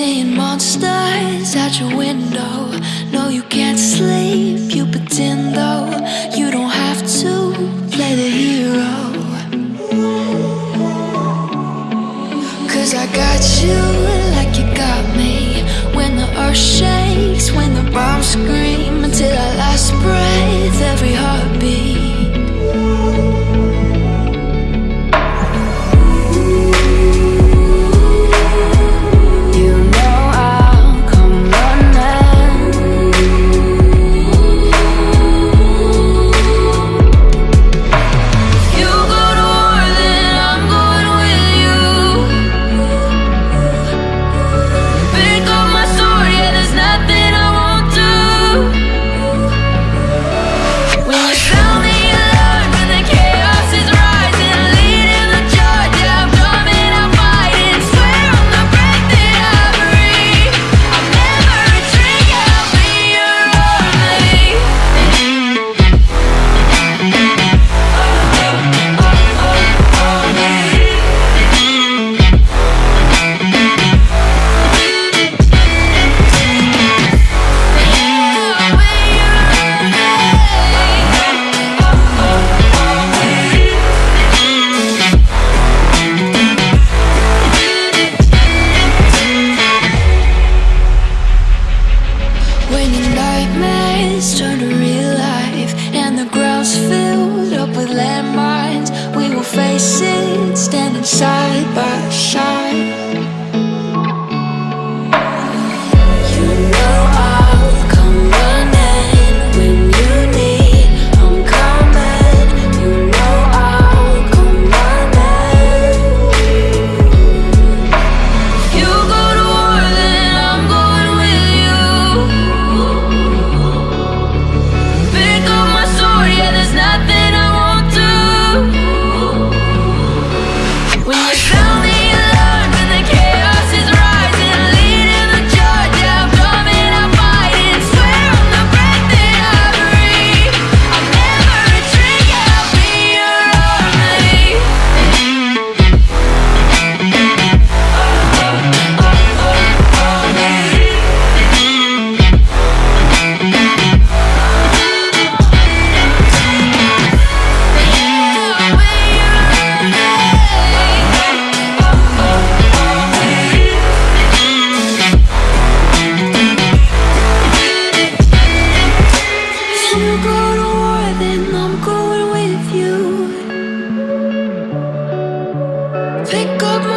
Seeing monsters at your window. No, you can't sleep, you pretend though. You don't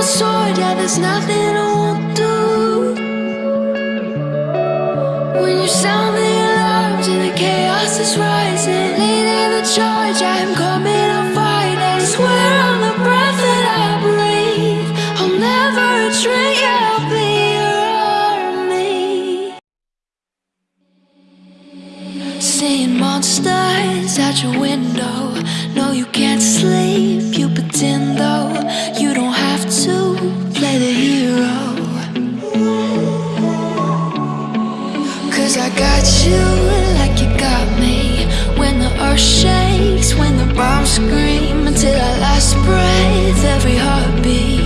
sword, yeah, there's nothing I won't do. When you sound the alarms and the chaos is rising Leading the charge, I'm coming, I'm fighting. I swear on the breath that I breathe I'll never retreat, yeah, I'll be your army. Seeing monsters at your window No, you can't sleep, you pretend though. Cause I got you like you got me. When the earth shakes, when the bombs scream Until our last breath, every heartbeat.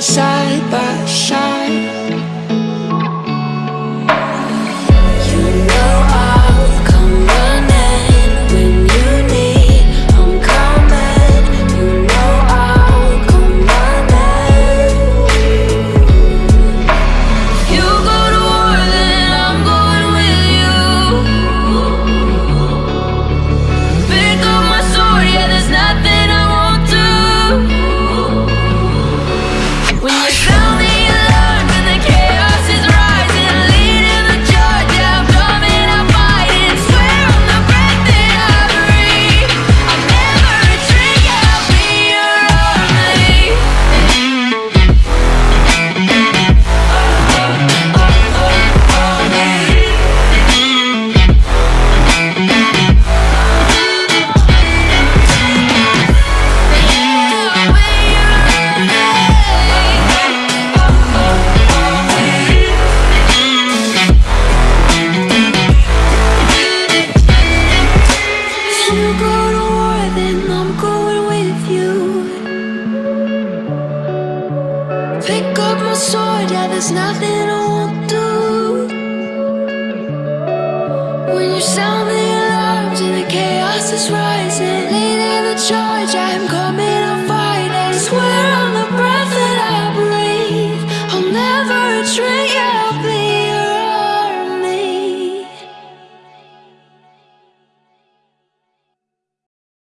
Side by Pick up my sword, yeah, there's nothing I won't do. When you sound the alarms and the chaos is rising, leading the charge, I'm coming, I'm fighting. Swear on the breath that I breathe, I'll never retreat.